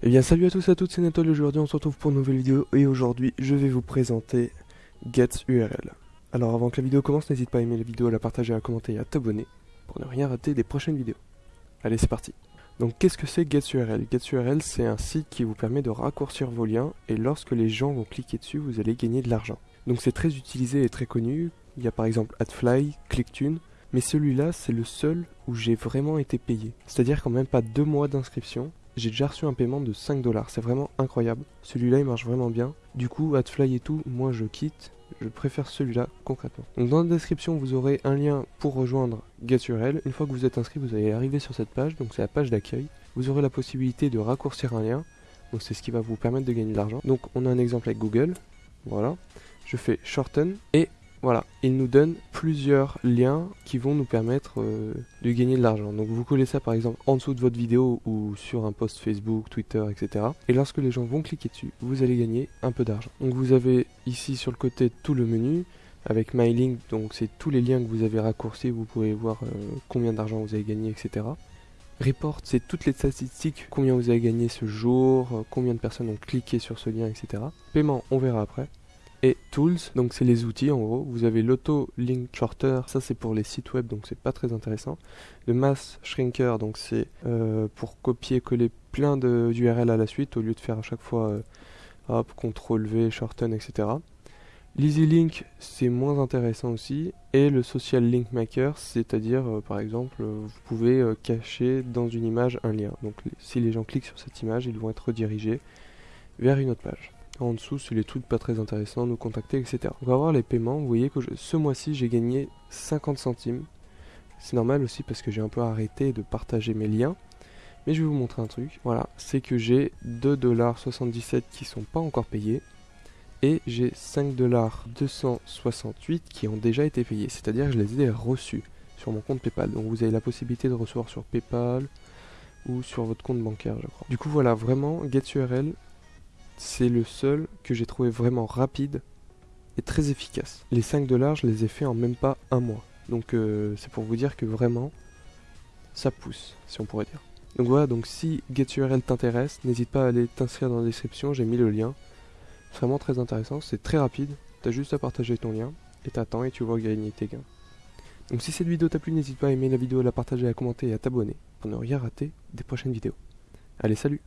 Eh bien salut à tous et à toutes, c'est Nathalie aujourd'hui on se retrouve pour une nouvelle vidéo et aujourd'hui je vais vous présenter GetURL. Alors avant que la vidéo commence, n'hésite pas à aimer la vidéo, à la partager, à commenter et à t'abonner pour ne rien rater des prochaines vidéos. Allez c'est parti Donc qu'est-ce que c'est GetURL GetURL c'est un site qui vous permet de raccourcir vos liens et lorsque les gens vont cliquer dessus vous allez gagner de l'argent. Donc c'est très utilisé et très connu, il y a par exemple AdFly, ClickTune, mais celui-là c'est le seul où j'ai vraiment été payé. C'est-à-dire qu'en même pas deux mois d'inscription, j'ai déjà reçu un paiement de 5 dollars. C'est vraiment incroyable. Celui-là, il marche vraiment bien. Du coup, AdFly et tout, moi je quitte. Je préfère celui-là concrètement. Donc dans la description, vous aurez un lien pour rejoindre GetURL. Une fois que vous êtes inscrit, vous allez arriver sur cette page. Donc c'est la page d'accueil. Vous aurez la possibilité de raccourcir un lien. Donc c'est ce qui va vous permettre de gagner de l'argent. Donc on a un exemple avec Google. Voilà. Je fais shorten et voilà, il nous donne plusieurs liens qui vont nous permettre euh, de gagner de l'argent. Donc vous collez ça par exemple en dessous de votre vidéo ou sur un post Facebook, Twitter, etc. Et lorsque les gens vont cliquer dessus, vous allez gagner un peu d'argent. Donc vous avez ici sur le côté tout le menu avec MyLink, donc c'est tous les liens que vous avez raccourcis, vous pouvez voir euh, combien d'argent vous avez gagné, etc. Report, c'est toutes les statistiques, combien vous avez gagné ce jour, euh, combien de personnes ont cliqué sur ce lien, etc. Paiement, on verra après et Tools, donc c'est les outils en gros. Vous avez l'Auto Link Shorter, ça c'est pour les sites web, donc c'est pas très intéressant. Le Mass Shrinker, donc c'est euh, pour copier-coller plein d'URL à la suite au lieu de faire à chaque fois euh, hop, CTRL V, shorten, etc. L'Easy Link, c'est moins intéressant aussi. Et le Social Link Maker, c'est-à-dire euh, par exemple, vous pouvez cacher dans une image un lien. Donc si les gens cliquent sur cette image, ils vont être redirigés vers une autre page. En dessous, c'est les trucs pas très intéressants, nous contacter, etc. On va voir les paiements. Vous voyez que ce mois-ci, j'ai gagné 50 centimes. C'est normal aussi parce que j'ai un peu arrêté de partager mes liens. Mais je vais vous montrer un truc. Voilà, c'est que j'ai 2,77$ qui sont pas encore payés. Et j'ai 5,268$ qui ont déjà été payés. C'est-à-dire que je les ai reçus sur mon compte PayPal. Donc vous avez la possibilité de recevoir sur PayPal ou sur votre compte bancaire, je crois. Du coup, voilà, vraiment, GetURL, c'est le seul que j'ai trouvé vraiment rapide et très efficace. Les 5 dollars, je les ai fait en même pas un mois. Donc euh, c'est pour vous dire que vraiment, ça pousse, si on pourrait dire. Donc voilà, donc si GetURL t'intéresse, n'hésite pas à aller t'inscrire dans la description, j'ai mis le lien. Vraiment très intéressant, c'est très rapide, t'as juste à partager ton lien, et t'attends et tu vas gagner tes gains. Donc si cette vidéo t'a plu, n'hésite pas à aimer la vidéo, à la partager, à commenter et à t'abonner pour ne rien rater des prochaines vidéos. Allez, salut